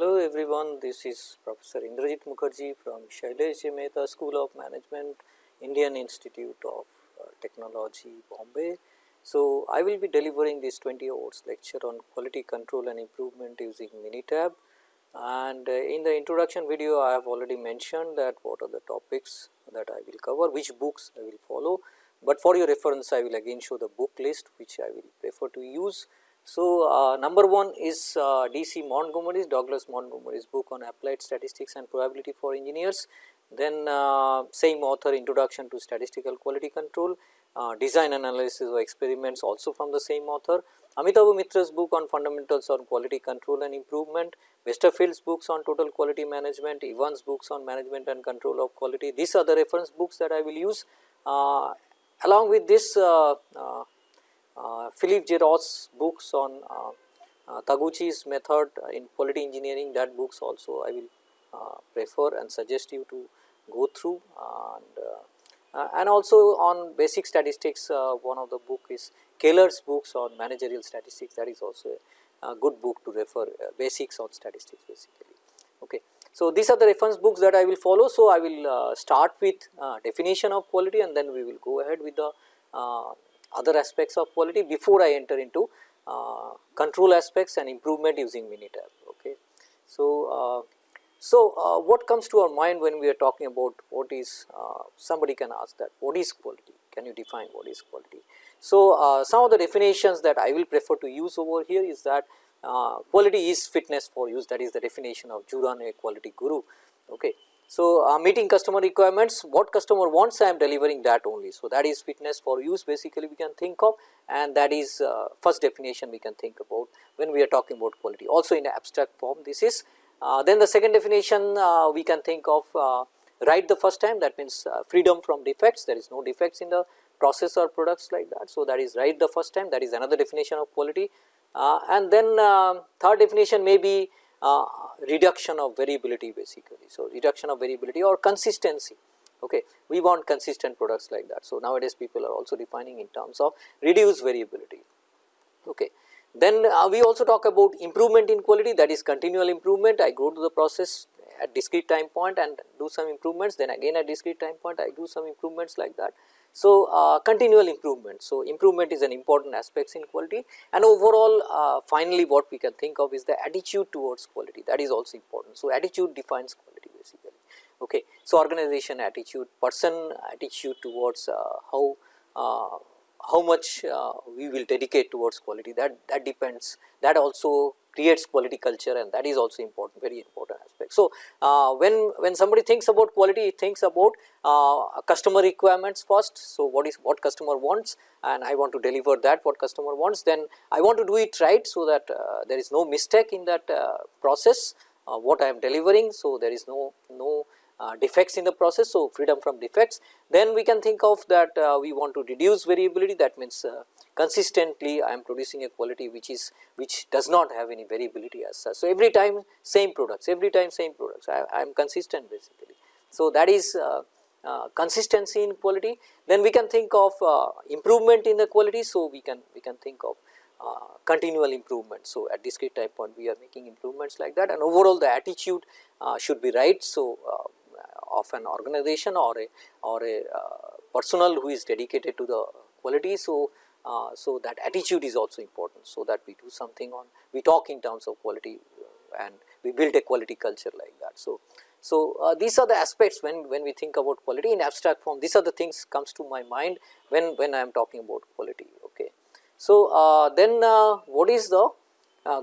Hello everyone, this is Professor Indrajit Mukherjee from Shailesh Mehta School of Management, Indian Institute of uh, Technology, Bombay. So, I will be delivering this 20 hours lecture on quality control and improvement using Minitab. And uh, in the introduction video I have already mentioned that what are the topics that I will cover, which books I will follow, but for your reference I will again show the book list which I will prefer to use so, uh, number 1 is uh, DC Montgomery's Douglas Montgomery's book on applied statistics and probability for engineers. Then uh, same author introduction to statistical quality control, uh, design analysis of experiments also from the same author. Amitabh Mitra's book on fundamentals on quality control and improvement, Besterfield's books on total quality management, Evans books on management and control of quality. These are the reference books that I will use. Uh, along with this uh, uh, Phillip J. Ross's books on uh, uh, Taguchi's method in quality engineering that books also I will prefer and suggest you to go through and uh, and also on basic statistics uh, one of the book is Keller's books on managerial statistics that is also a, good book to refer uh, basics on statistics basically. Okay. So, these are the reference books that I will follow. So, I will start with definition of quality and then we will go ahead with the other aspects of quality before I enter into uh, control aspects and improvement using Minitab. Okay. So, uh, so uh, what comes to our mind when we are talking about what is uh, somebody can ask that what is quality can you define what is quality. So, uh, some of the definitions that I will prefer to use over here is that uh, quality is fitness for use that is the definition of Juran a quality guru. Okay. So, uh, meeting customer requirements what customer wants I am delivering that only. So, that is fitness for use basically we can think of and that is uh, first definition we can think about when we are talking about quality also in abstract form this is. Uh, then the second definition uh, we can think of uh, right the first time that means uh, freedom from defects there is no defects in the process or products like that. So, that is right the first time that is another definition of quality and then third definition may be uh, reduction of variability basically. So, reduction of variability or consistency okay we want consistent products like that. So, nowadays people are also defining in terms of reduced variability okay. Then uh, we also talk about improvement in quality that is continual improvement I go to the process at discrete time point and do some improvements then again at discrete time point I do some improvements like that. So, uh, continual improvement. So, improvement is an important aspect in quality and overall uh, finally what we can think of is the attitude towards quality that is also important. So, attitude defines quality basically. Okay. So, organization attitude, person attitude towards uh, how uh, how much uh, we will dedicate towards quality that that depends that also creates quality culture and that is also important very important aspect. So, uh, when when somebody thinks about quality he thinks about uh, customer requirements first. So, what is what customer wants and I want to deliver that what customer wants then I want to do it right. So, that uh, there is no mistake in that uh, process uh, what I am delivering. So, there is no no defects in the process. So, freedom from defects then we can think of that uh, we want to reduce variability that means uh, consistently I am producing a quality which is which does not have any variability as such. So, every time same products every time same products I, I am consistent basically. So, that is uh, uh, consistency in quality then we can think of improvement in the quality. So, we can we can think of uh, continual improvement. So, at discrete time point we are making improvements like that and overall the attitude uh, should be right. So, uh, of an organization or a or a uh, personnel who is dedicated to the quality. So, uh, so that attitude is also important. So, that we do something on we talk in terms of quality uh, and we build a quality culture like that. So, so uh, these are the aspects when when we think about quality in abstract form these are the things comes to my mind when when I am talking about quality. Okay. So, uh, then uh, what is the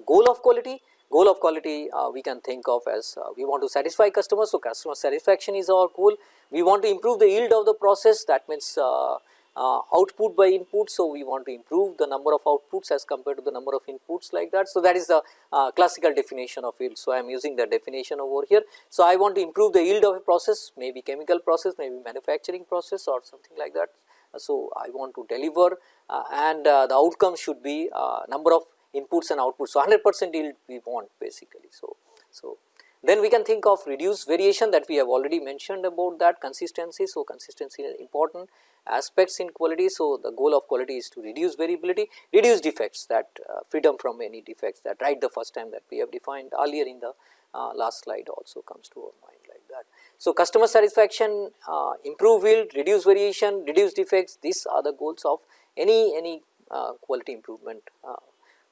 goal of quality? Goal of quality uh, we can think of as uh, we want to satisfy customers. So, customer satisfaction is our goal. We want to improve the yield of the process that means uh, uh, output by input. So, we want to improve the number of outputs as compared to the number of inputs like that. So, that is the uh, classical definition of yield. So, I am using the definition over here. So, I want to improve the yield of a process maybe chemical process maybe manufacturing process or something like that. So, I want to deliver uh, and the outcome should be number of inputs and outputs. So, 100 percent yield we want basically. So, so Then we can think of reduced variation that we have already mentioned about that consistency. So, consistency is important aspects in quality. So, the goal of quality is to reduce variability, reduce defects that uh, freedom from any defects that right the first time that we have defined earlier in the uh, last slide also comes to our mind like that. So, customer satisfaction, uh, improve yield, reduce variation, reduce defects these are the goals of any any uh, quality improvement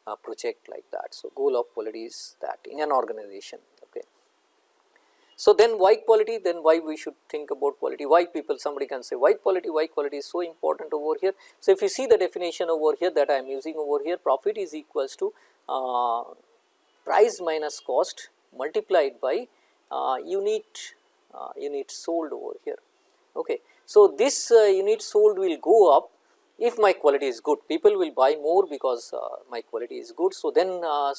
uh, project like that. So, goal of quality is that in an organization Okay. so, then why quality then why we should think about quality why people somebody can say why quality why quality is so important over here. So, if you see the definition over here that I am using over here profit is equals to uh, price minus cost multiplied by uh, unit uh, unit sold over here. Okay. So, this uh, unit sold will go up if my quality is good people will buy more because uh, my quality is good. So, then uh,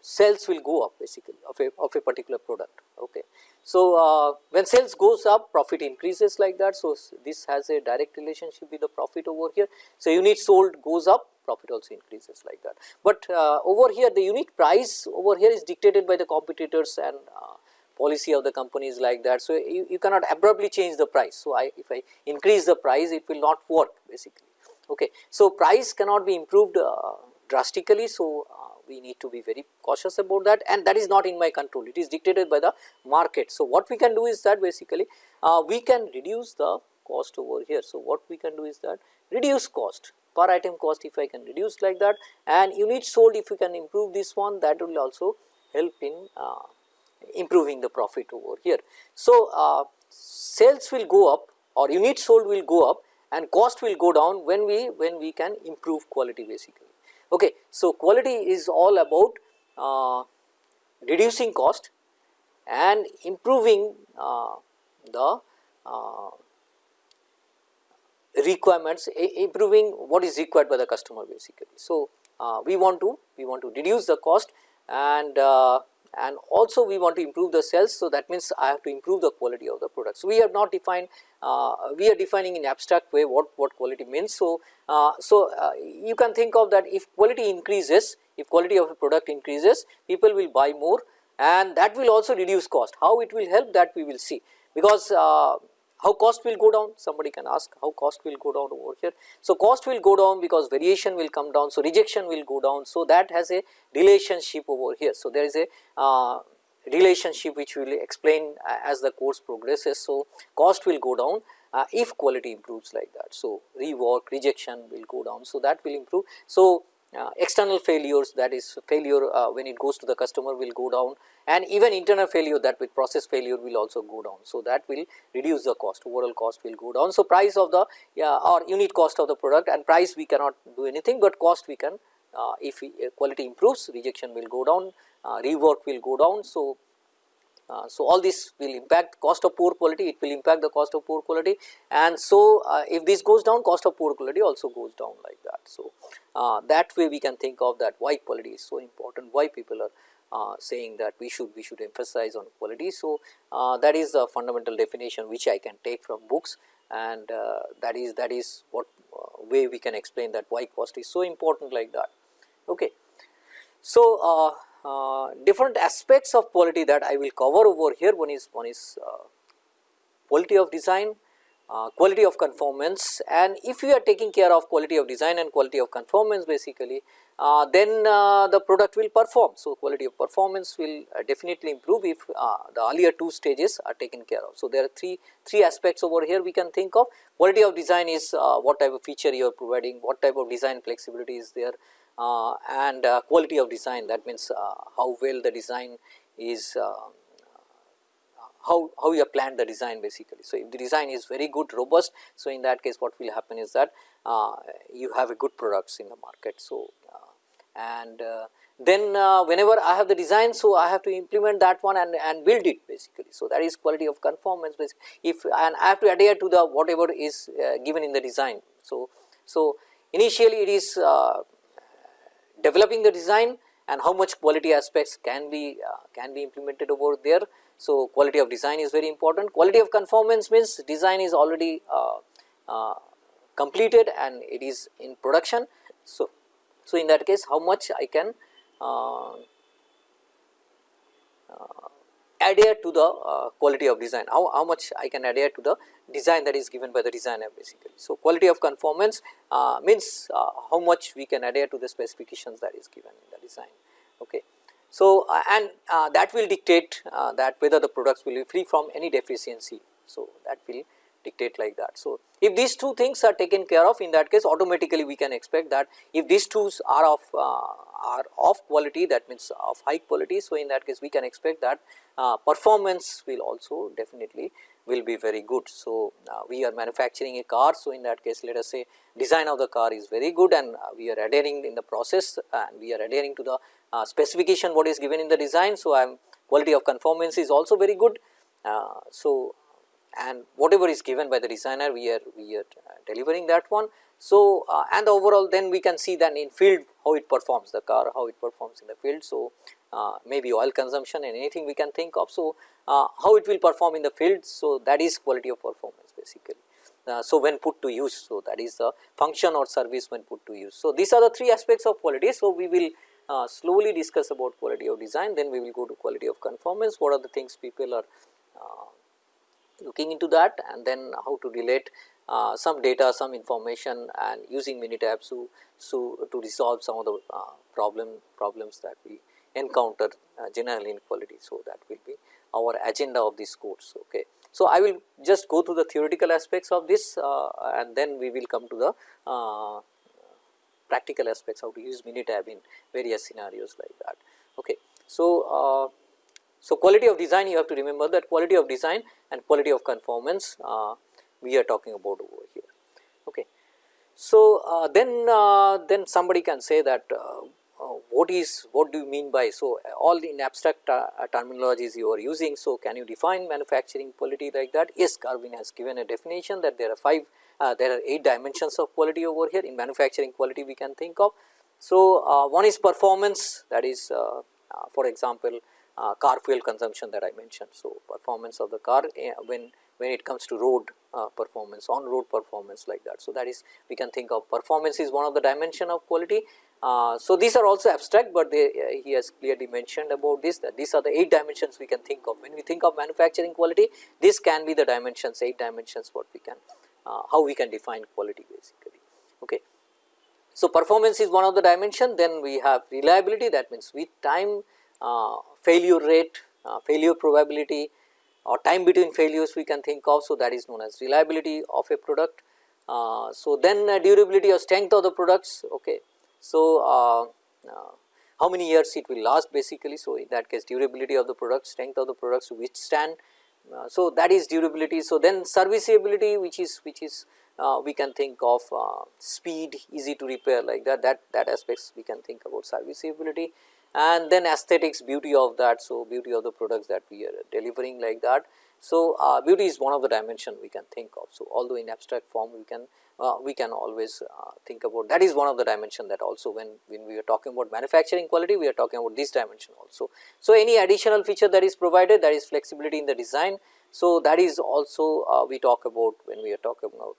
sales will go up basically of a, of a particular product. Okay. So, uh, when sales goes up profit increases like that. So, this has a direct relationship with the profit over here. So, unit sold goes up profit also increases like that. But uh, over here the unit price over here is dictated by the competitors and uh, policy of the companies like that. So, you, you cannot abruptly change the price. So, I if I increase the price it will not work basically. Okay. So, price cannot be improved uh, drastically. So, uh, we need to be very cautious about that and that is not in my control it is dictated by the market. So, what we can do is that basically uh, we can reduce the cost over here. So, what we can do is that reduce cost per item cost if I can reduce like that and unit sold if we can improve this one that will also help in uh, improving the profit over here. So, uh, sales will go up or unit sold will go up and cost will go down when we when we can improve quality basically. Okay. So, quality is all about uh, reducing cost and improving uh, the uh, requirements improving what is required by the customer basically. So, uh, we want to we want to reduce the cost and uh, and also we want to improve the sales. So, that means I have to improve the quality of the product. So, we have not defined uh, we are defining in abstract way what, what quality means. So, uh, so uh, you can think of that if quality increases, if quality of a product increases, people will buy more and that will also reduce cost. How it will help that we will see because uh, how cost will go down somebody can ask how cost will go down over here. So, cost will go down because variation will come down. So, rejection will go down. So, that has a relationship over here. So, there is a uh, relationship which we will explain as the course progresses. So, cost will go down uh, if quality improves like that. So, rework rejection will go down. So, that will improve. So, uh, external failures that is failure uh, when it goes to the customer will go down and even internal failure that with process failure will also go down. So, that will reduce the cost overall cost will go down. So, price of the yeah, or unit cost of the product and price we cannot do anything, but cost we can uh, if we, uh, quality improves rejection will go down uh, rework will go down. So, uh, so, all this will impact cost of poor quality, it will impact the cost of poor quality and so uh, if this goes down cost of poor quality also goes down like that. So, uh, that way we can think of that why quality is so important, why people are uh, saying that we should we should emphasize on quality. So, uh, that is the fundamental definition which I can take from books and uh, that is that is what way we can explain that why cost is so important like that. Okay. So, uh, different aspects of quality that I will cover over here. One is one is uh, quality of design, uh, quality of conformance and if you are taking care of quality of design and quality of conformance basically uh, then uh, the product will perform. So, quality of performance will definitely improve if the earlier two stages are taken care of. So, there are three, three aspects over here we can think of quality of design is what type of feature you are providing, what type of design flexibility is there, and uh, quality of design that means uh, how well the design is how, how you have planned the design basically. So, if the design is very good robust, so in that case what will happen is that uh, you have a good products in the market. So, uh, and uh, then whenever I have the design, so I have to implement that one and, and build it basically. So, that is quality of conformance basically if and I have to adhere to the whatever is given in the design. So, so initially it is developing the design and how much quality aspects can be uh, can be implemented over there. So, quality of design is very important. Quality of conformance means design is already uh, uh, completed and it is in production. So, so in that case how much I can uh, adhere to the uh, quality of design, how, how much I can adhere to the design that is given by the designer basically. So, quality of conformance uh, means uh, how much we can adhere to the specifications that is given in the design. Okay. So, uh, and uh, that will dictate uh, that whether the products will be free from any deficiency. So, that will dictate like that. So, if these two things are taken care of in that case automatically we can expect that if these two are of are of quality that means of high quality. So, in that case we can expect that uh, performance will also definitely will be very good. So, uh, we are manufacturing a car. So, in that case let us say design of the car is very good and uh, we are adhering in the process and we are adhering to the uh, specification what is given in the design. So, I am quality of conformance is also very good. Uh, so, and whatever is given by the designer we are we are delivering that one. So, uh, and overall then we can see that in field how it performs the car how it performs in the field. So, uh, maybe oil consumption and anything we can think of. So, uh, how it will perform in the field. So, that is quality of performance basically. Uh, so, when put to use. So, that is the function or service when put to use. So, these are the three aspects of quality. So, we will uh, slowly discuss about quality of design then we will go to quality of conformance what are the things people are looking into that and then how to relate uh, some data, some information and using Minitab to, so to resolve some of the uh, problem problems that we encounter uh, general inequality. So, that will be our agenda of this course. Okay. So, I will just go through the theoretical aspects of this uh, and then we will come to the uh, practical aspects how to use Minitab in various scenarios like that. Okay. So, uh, so, quality of design you have to remember that quality of design and quality of conformance uh, we are talking about over here. Okay. So, uh, then uh, then somebody can say that uh, uh, what is what do you mean by so all in abstract uh, terminologies you are using. So, can you define manufacturing quality like that? Yes, Garvin has given a definition that there are five there are 8 dimensions of quality over here in manufacturing quality we can think of. So, one is performance that is for example, uh, car fuel consumption that I mentioned. So, performance of the car uh, when when it comes to road uh, performance on road performance like that. So, that is we can think of performance is one of the dimension of quality. Uh, so, these are also abstract, but they, uh, he has clearly mentioned about this that these are the 8 dimensions we can think of. When we think of manufacturing quality, this can be the dimensions 8 dimensions what we can uh, how we can define quality basically. Okay. So, performance is one of the dimension then we have reliability that means with time uh, failure rate, uh, failure probability or time between failures we can think of. So, that is known as reliability of a product. Uh, so, then durability or strength of the products. Okay. So, how many years it will last basically. So, in that case durability of the product, strength of the products to withstand. Uh, so, that is durability. So, then serviceability which is which is uh, we can think of uh, speed easy to repair like that that that aspects we can think about serviceability and then aesthetics beauty of that. So, beauty of the products that we are delivering like that. So, uh, beauty is one of the dimension we can think of. So, although in abstract form we can uh, we can always uh, think about that is one of the dimension that also when, when we are talking about manufacturing quality we are talking about this dimension also. So, any additional feature that is provided that is flexibility in the design so, that is also uh, we talk about when we are talking about,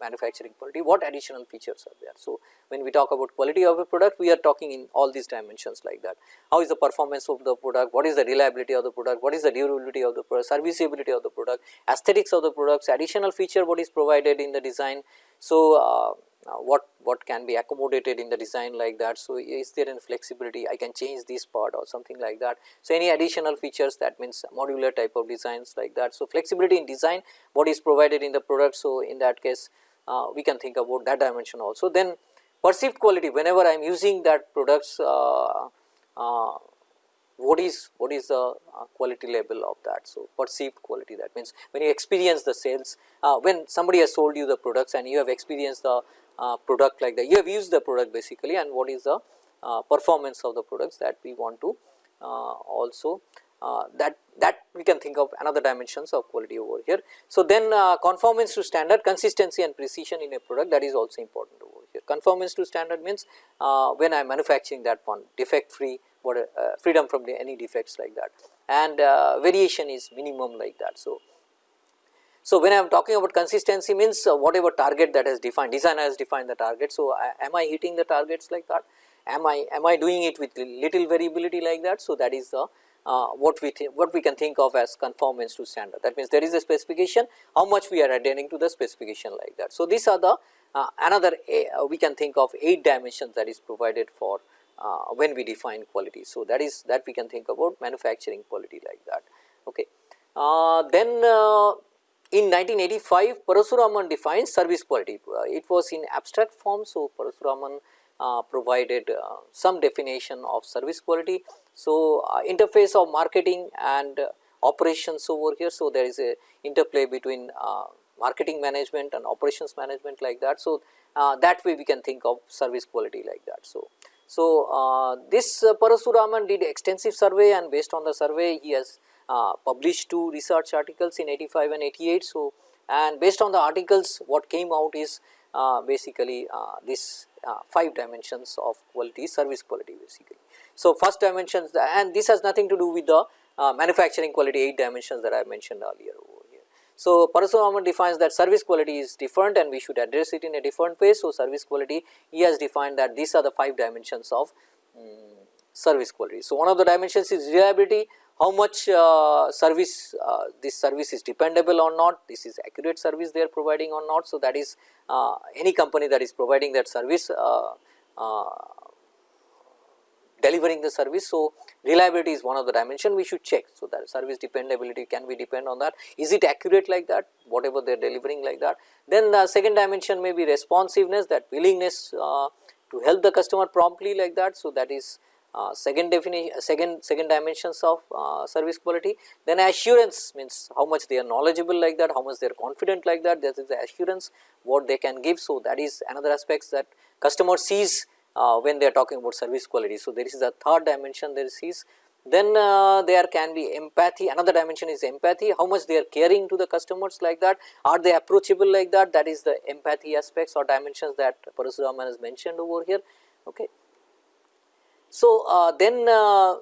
manufacturing quality what additional features are there. So, when we talk about quality of a product we are talking in all these dimensions like that. How is the performance of the product, what is the reliability of the product, what is the durability of the product, serviceability of the product, aesthetics of the products, additional feature what is provided in the design. So, uh, uh, what what can be accommodated in the design like that. So, is there any flexibility I can change this part or something like that. So, any additional features that means modular type of designs like that. So, flexibility in design what is provided in the product. So, in that case uh, we can think about that dimension also. Then perceived quality whenever I am using that products uh, uh what is what is the uh, quality level of that. So, perceived quality that means when you experience the sales uh, when somebody has sold you the products and you have experienced the uh, product like that you have used the product basically and what is the uh, performance of the products that we want to uh, also uh, that that we can think of another dimensions of quality over here. So, then conformance to standard consistency and precision in a product that is also important over here. Conformance to standard means when I am manufacturing that one defect free what freedom from any defects like that and variation is minimum like that. So, so, when I am talking about consistency means uh, whatever target that has defined designer has defined the target. So, I, am I hitting the targets like that am I am I doing it with little variability like that. So, that is the uh, what we what we can think of as conformance to standard. That means there is a specification, how much we are adhering to the specification like that. So, these are the uh, another uh, we can think of 8 dimensions that is provided for uh, when we define quality. So, that is that we can think about manufacturing quality like that. Okay. Uh, then uh, in 1985 Parasuraman defined service quality, it was in abstract form. So, Parasuraman provided some definition of service quality so, uh, interface of marketing and uh, operations over here. So, there is a interplay between uh, marketing management and operations management like that. So, that way we can think of service quality like that. So, so uh, this uh, Parasuraman did extensive survey and based on the survey he has uh, published two research articles in 85 and 88. So, and based on the articles what came out is basically this 5 dimensions of quality service quality basically. So, first dimensions and this has nothing to do with the uh, manufacturing quality 8 dimensions that I mentioned earlier. So, Parasuraman defines that service quality is different and we should address it in a different way. So, service quality he has defined that these are the 5 dimensions of um, service quality. So, one of the dimensions is reliability, how much uh, service uh, this service is dependable or not, this is accurate service they are providing or not. So, that is uh, any company that is providing that service uh, uh, delivering the service. So, reliability is one of the dimension we should check. So, that service dependability can we depend on that is it accurate like that whatever they are delivering like that. Then the second dimension may be responsiveness that willingness uh, to help the customer promptly like that. So, that is uh, second definition second second dimensions of uh, service quality then assurance means how much they are knowledgeable like that how much they are confident like that that is the assurance what they can give so that is another aspects that customer sees uh, when they are talking about service quality. So, there is a third dimension there is then uh, there can be empathy another dimension is empathy how much they are caring to the customers like that are they approachable like that that is the empathy aspects or dimensions that Parasuraman has mentioned over here. Okay. So, uh, then uh,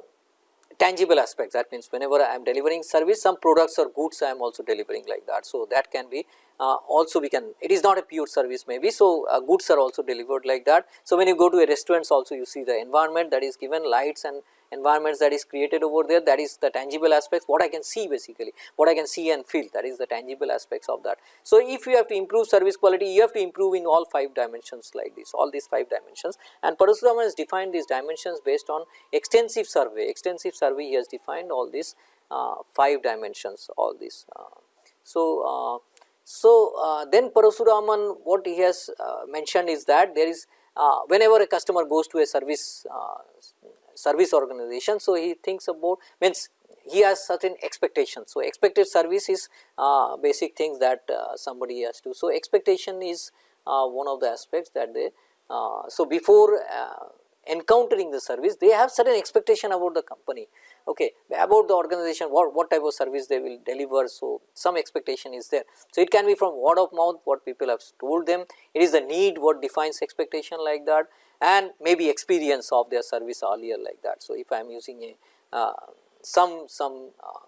tangible aspects that means whenever I am delivering service some products or goods I am also delivering like that. So, that can be uh, also we can it is not a pure service maybe. So, uh, goods are also delivered like that. So, when you go to a restaurants also you see the environment that is given lights and environments that is created over there that is the tangible aspects what I can see basically what I can see and feel that is the tangible aspects of that. So, if you have to improve service quality you have to improve in all 5 dimensions like this all these 5 dimensions and Parasuraman has defined these dimensions based on extensive survey extensive survey he has defined all these uh, 5 dimensions all these. Uh, so, uh, so uh, then Parasuraman what he has uh, mentioned is that there is whenever a customer goes to a service service organization. So, he thinks about means he has certain expectations. So, expected service is uh, basic things that uh, somebody has to. So, expectation is uh, one of the aspects that they. Uh, so, before uh, encountering the service they have certain expectation about the company okay about the organization what what type of service they will deliver so some expectation is there so it can be from word of mouth what people have told them it is the need what defines expectation like that and maybe experience of their service earlier like that. So, if I am using a uh, some some uh,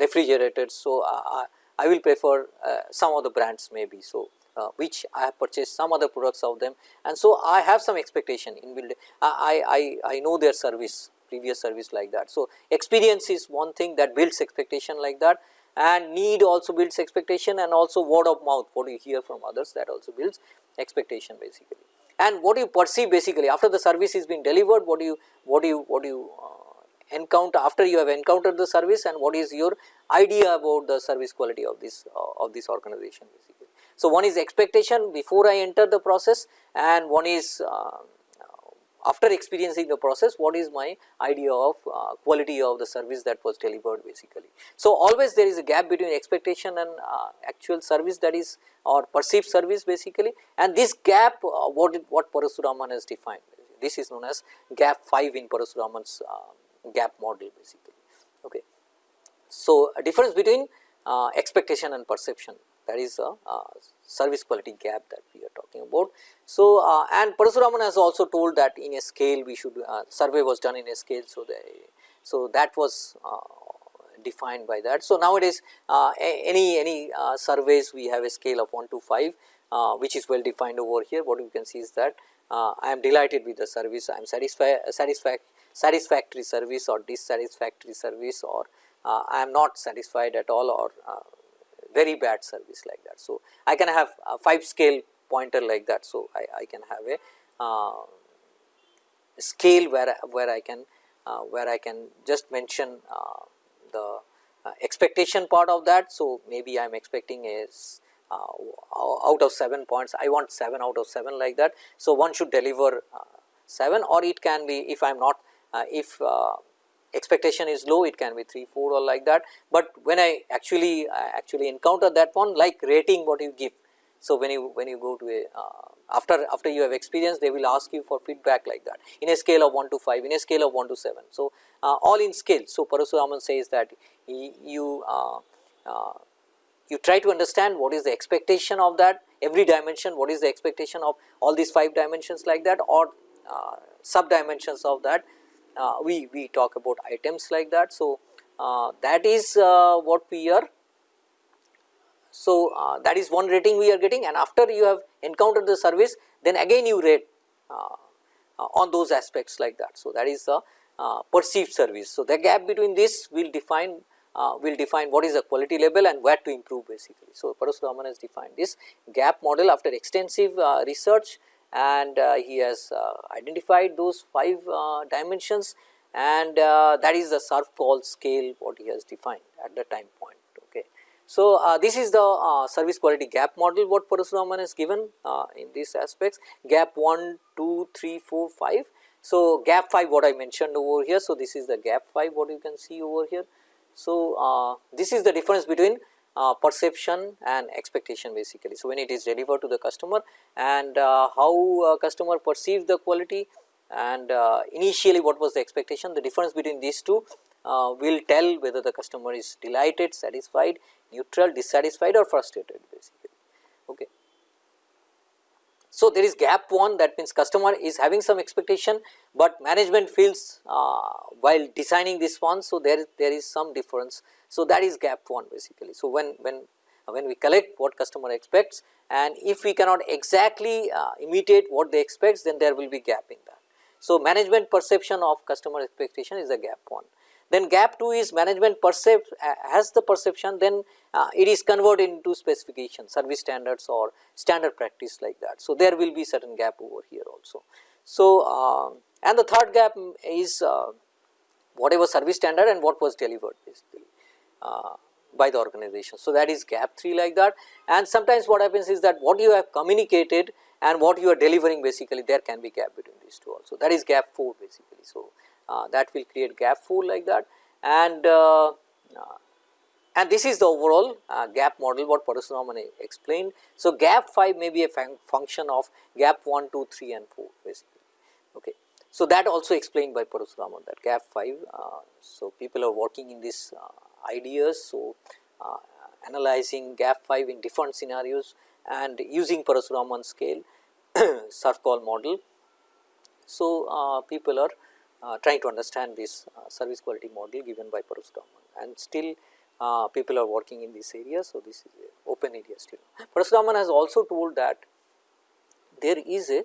refrigerators, so uh, I will prefer uh, some of the brands maybe. So, uh, which I have purchased some other products of them and so I have some expectation in building I, I, I know their service previous service like that. So, experience is one thing that builds expectation like that and need also builds expectation and also word of mouth what you hear from others that also builds expectation basically and what you perceive basically after the service is being delivered what do you what do you what do you uh, encounter after you have encountered the service and what is your idea about the service quality of this uh, of this organization basically. So, one is expectation before I enter the process and one is uh, after experiencing the process what is my idea of uh, quality of the service that was delivered basically. So, always there is a gap between expectation and uh, actual service that is or perceived service basically and this gap uh, what what Parasuraman has defined this is known as gap 5 in Parasuraman's uh, gap model basically okay. So, difference between uh, expectation and perception that is a service quality gap that we are talking about. So, uh, and Parasuraman has also told that in a scale we should uh, survey was done in a scale. So, the, so that was uh, defined by that. So, nowadays uh, any any uh, surveys we have a scale of 1 to 5 uh, which is well defined over here what you can see is that I am delighted with the service I am satisfied satisfactory service or dissatisfactory service or uh, I am not satisfied at all or uh, very bad service like that. So, I can have a 5 scale pointer like that. So, I, I can have a uh, scale where, where I can uh, where I can just mention uh, the uh, expectation part of that. So, maybe I am expecting is out of 7 points I want 7 out of 7 like that. So, one should deliver 7 or it can be if I am not if expectation is low it can be 3 4 or like that, but when I actually actually encounter that one like rating what you give. So, when you when you go to a uh, after after you have experience they will ask you for feedback like that in a scale of 1 to 5 in a scale of 1 to 7. So, uh, all in scale. So, Parasuraman says that you uh, uh, you try to understand what is the expectation of that every dimension what is the expectation of all these 5 dimensions like that or uh, sub dimensions of that uh, we, we talk about items like that. So, uh, that is what we are so, uh, that is one rating we are getting and after you have encountered the service then again you rate uh, uh, on those aspects like that. So, that is the uh, perceived service. So, the gap between this will define uh, will define what is the quality level and where to improve basically. So, Parasuraman has defined this gap model after extensive uh, research and he has identified those 5 dimensions and that is the SERVQUAL scale what he has defined at the time point. Okay. So, uh, this is the uh, service quality gap model what Parasuraman has given uh, in these aspects gap 1, 2, 3, 4, 5. So, gap 5 what I mentioned over here. So, this is the gap 5 what you can see over here. So, uh, this is the difference between uh, perception and expectation basically. So, when it is delivered to the customer and uh, how customer perceives the quality and initially what was the expectation the difference between these two will tell whether the customer is delighted, satisfied neutral, dissatisfied or frustrated basically. Okay. So, there is gap 1 that means customer is having some expectation, but management feels uh, while designing this one. So, there, there is some difference. So, that is gap 1 basically. So, when, when, when we collect what customer expects and if we cannot exactly uh, imitate what they expect then there will be gap in that. So, management perception of customer expectation is a gap 1. Then gap 2 is management perceive has the perception then uh, it is converted into specification service standards or standard practice like that. So, there will be certain gap over here also. So, uh, and the third gap is uh, whatever service standard and what was delivered by the organization. So, that is gap 3 like that and sometimes what happens is that what you have communicated and what you are delivering basically there can be gap between these two also that is gap 4 basically. So, uh, that will create gap 4 like that and uh, uh, and this is the overall uh, gap model what Parasuraman explained. So, gap 5 may be a fun function of gap 1, 2, 3 and 4 basically. Okay. So, that also explained by Parasuraman that gap 5. Uh, so, people are working in this uh, ideas. So, uh, analyzing gap 5 in different scenarios and using Parasuraman scale SERVQUAL model. So, uh, people are uh, trying to understand this service quality model given by Parasuraman and still uh, people are working in this area. So, this is open area still. Parasuraman has also told that there is a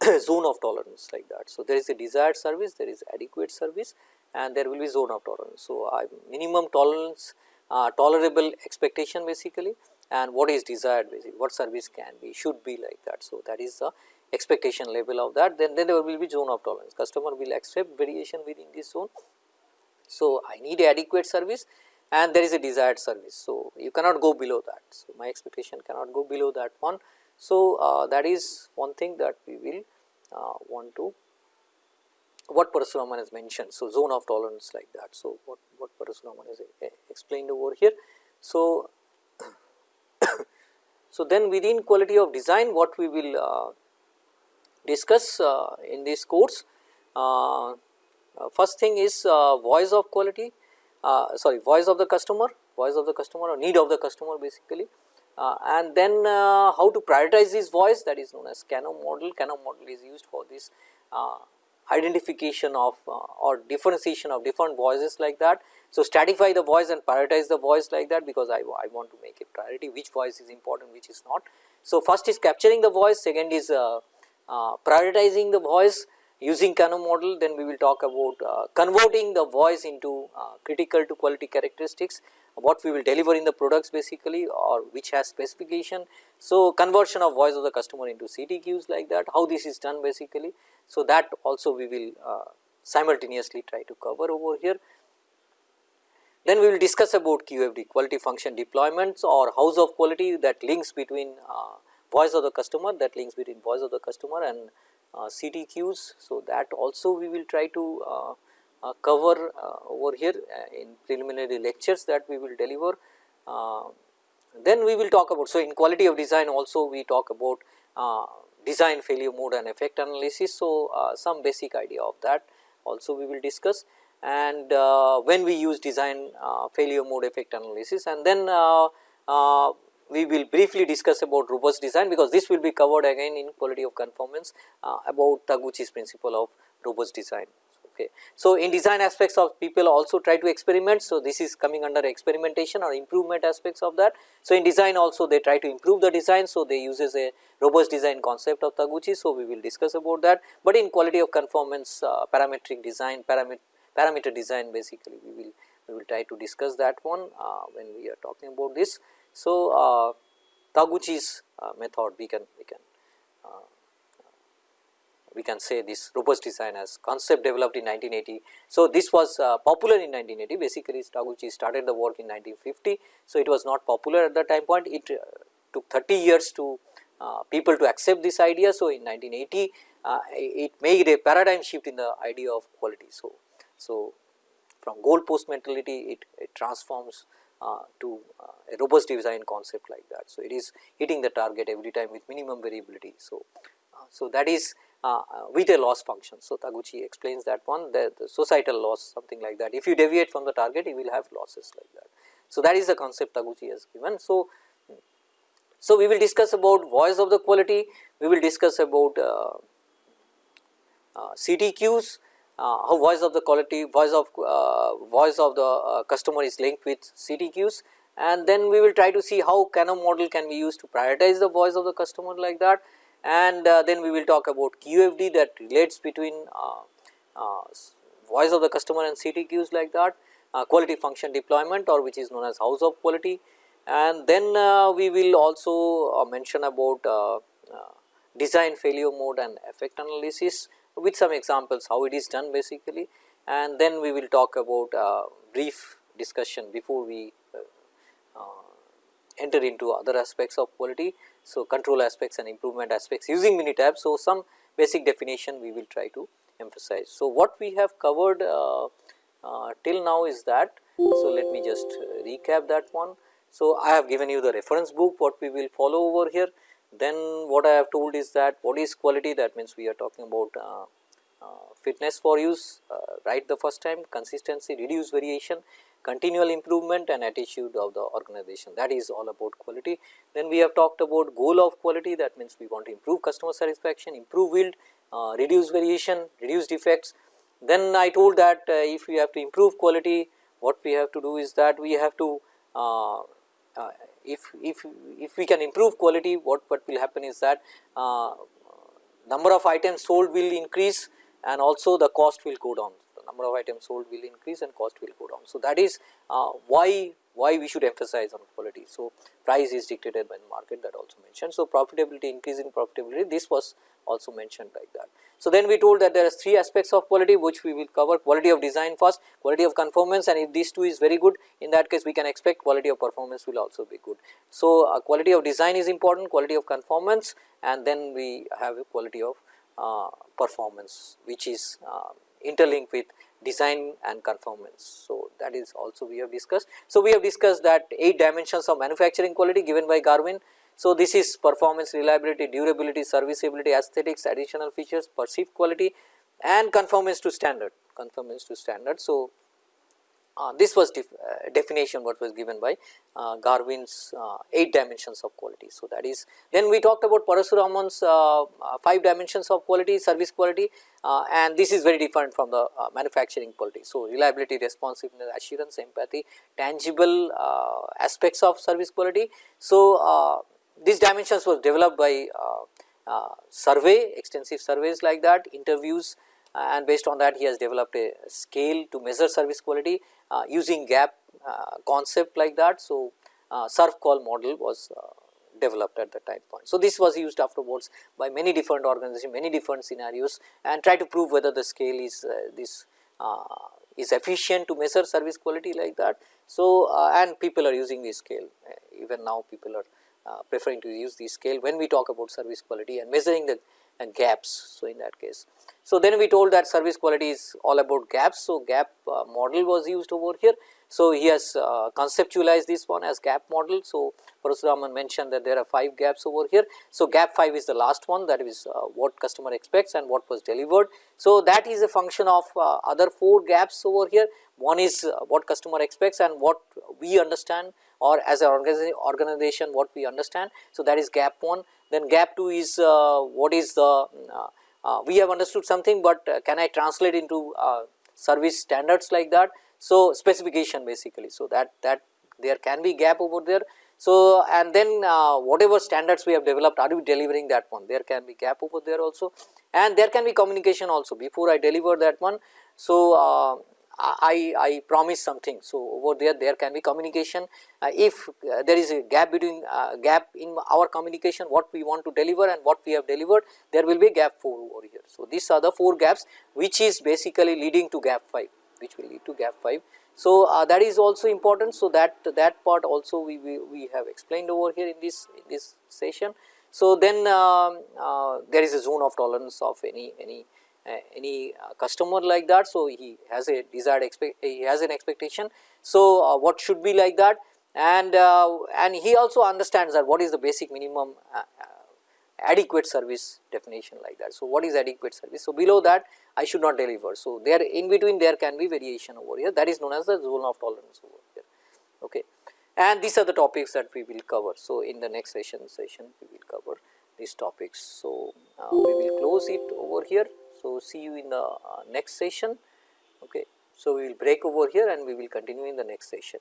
zone of tolerance like that. So, there is a desired service, there is adequate service and there will be zone of tolerance. So, I minimum tolerance, uh, tolerable expectation basically and what is desired basically, what service can be, should be like that. So, that is the expectation level of that then, then there will be zone of tolerance, customer will accept variation within this zone. So, I need adequate service and there is a desired service. So, you cannot go below that. So, my expectation cannot go below that one. So, uh, that is one thing that we will uh, want to what Parasuraman has mentioned. So, zone of tolerance like that. So, what, what Parasuraman has explained over here. So, so then within quality of design what we will uh, discuss uh, in this course. Uh, uh, first thing is voice of quality uh, sorry voice of the customer, voice of the customer or need of the customer basically. Uh, and then uh, how to prioritize this voice that is known as Kano model. Kano model is used for this identification of or differentiation of different voices like that. So, stratify the voice and prioritize the voice like that because I, I want to make a priority which voice is important which is not. So, first is capturing the voice, second is uh, uh, prioritizing the voice using Kano model then we will talk about uh, converting the voice into uh, critical to quality characteristics what we will deliver in the products basically or which has specification. So, conversion of voice of the customer into CTQs like that how this is done basically. So, that also we will uh, simultaneously try to cover over here. Then we will discuss about QFD quality function deployments or house of quality that links between uh, voice of the customer that links between voice of the customer and uh, CTQs. So, that also we will try to uh, Uh, cover uh, over here uh, in preliminary lectures that we will deliver. then we will talk about, so in quality of design also we talk about design failure mode and effect analysis. So, some basic idea of that also we will discuss and uh, when we use design uh, failure mode effect analysis and then uh, we will briefly discuss about robust design because this will be covered again in quality of conformance about Taguchi's principle of robust design. Okay. So, in design aspects of people also try to experiment. So, this is coming under experimentation or improvement aspects of that. So, in design also they try to improve the design. So, they uses a robust design concept of Taguchi. So, we will discuss about that, but in quality of conformance uh, parametric design parameter parameter design basically we will we will try to discuss that one uh, when we are talking about this. So, uh, Taguchi's uh, method we can we can uh, we can say this robust design as concept developed in 1980. So, this was uh, popular in 1980 basically Taguchi started the work in 1950. So, it was not popular at that time point it uh, took 30 years to people to accept this idea. So, in 1980 it made a paradigm shift in the idea of quality. So, so, from goal post mentality it, it transforms uh, to uh, a robust design concept like that. So, it is hitting the target every time with minimum variability. So, uh, so that is uh, uh, with a loss function. So, Taguchi explains that one the, the, societal loss something like that. If you deviate from the target you will have losses like that. So, that is the concept Taguchi has given. So, so we will discuss about voice of the quality, we will discuss about uh, CTQs, uh, how voice of the quality voice of uh, voice of the uh, customer is linked with CTQs and then we will try to see how Kano model can be used to prioritize the voice of the customer like that and uh, then we will talk about QFD that relates between uh, uh, voice of the customer and CTQs like that quality function deployment or which is known as house of quality. And then we will also mention about design failure mode and effect analysis with some examples how it is done basically. And then we will talk about uh, brief discussion before we uh, uh, enter into other aspects of quality. So, control aspects and improvement aspects using Minitab. So, some basic definition we will try to emphasize. So, what we have covered uh, uh, till now is that. So, let me just recap that one. So, I have given you the reference book what we will follow over here then what I have told is that what is quality that means we are talking about uh, uh, fitness for use uh, right the first time consistency reduce variation continual improvement and attitude of the organization that is all about quality. Then we have talked about goal of quality that means we want to improve customer satisfaction, improve yield, uh, reduce variation, reduce defects. Then I told that uh, if we have to improve quality what we have to do is that we have to uh, uh if, if, if we can improve quality what, what will happen is that uh, number of items sold will increase and also the cost will go down number of items sold will increase and cost will go down. So, that is uh, why why we should emphasize on quality. So, price is dictated by the market that also mentioned. So, profitability increase in profitability this was also mentioned like that. So, then we told that there are three aspects of quality which we will cover quality of design first, quality of conformance and if these two is very good in that case we can expect quality of performance will also be good. So, uh, quality of design is important, quality of conformance and then we have a quality of uh, performance which is uh, interlinked with design and conformance. So, that is also we have discussed. So, we have discussed that 8 dimensions of manufacturing quality given by Garvin so, this is performance, reliability, durability, serviceability, aesthetics, additional features, perceived quality and conformance to standard, conformance to standard. So, this was def uh, definition what was given by uh, Garvin's uh, 8 dimensions of quality. So, that is then we talked about Parasuraman's uh, uh, 5 dimensions of quality, service quality and this is very different from the manufacturing quality. So, reliability, responsiveness, assurance, empathy, tangible aspects of service quality. So, these dimensions were developed by uh, uh, survey, extensive surveys like that, interviews and based on that he has developed a scale to measure service quality uh, using gap uh, concept like that. So, uh, SERVQUAL model was uh, developed at the time point. So, this was used afterwards by many different organizations, many different scenarios and try to prove whether the scale is uh, this uh, is efficient to measure service quality like that. So, and people are using this scale even now people are preferring to use this scale when we talk about service quality and measuring the gaps. So, in that case. So, then we told that service quality is all about gaps. So, gap uh, model was used over here. So, he has uh, conceptualized this one as gap model. So, Parasuraman mentioned that there are 5 gaps over here. So, gap 5 is the last one that is uh, what customer expects and what was delivered. So, that is a function of uh, other 4 gaps over here. One is uh, what customer expects and what we understand or as an organization what we understand. So, that is gap 1 then gap 2 is uh, what is the uh, uh, we have understood something, but can I translate into service standards like that. So, specification basically. So, that that there can be gap over there. So, and then uh, whatever standards we have developed are we delivering that one there can be gap over there also and there can be communication also before I deliver that one. So, uh, I, I promise something. So, over there there can be communication uh, if uh, there is a gap between uh, gap in our communication what we want to deliver and what we have delivered there will be gap 4 over here. So, these are the 4 gaps which is basically leading to gap 5 which will lead to gap 5. So, uh, that is also important. So, that that part also we, we, we have explained over here in this in this session. So, then um, uh, there is a zone of tolerance of any any any uh, customer like that. So, he has a desired expect he has an expectation. So, uh, what should be like that and and he also understands that what is the basic minimum adequate service definition like that. So, what is adequate service? So, below that I should not deliver. So, there in between there can be variation over here that is known as the zone of tolerance over here. Okay. And these are the topics that we will cover. So, in the next session session we will cover these topics. So, uh, we will close it over here. So, see you in the uh, next session. Okay. So, we will break over here and we will continue in the next session.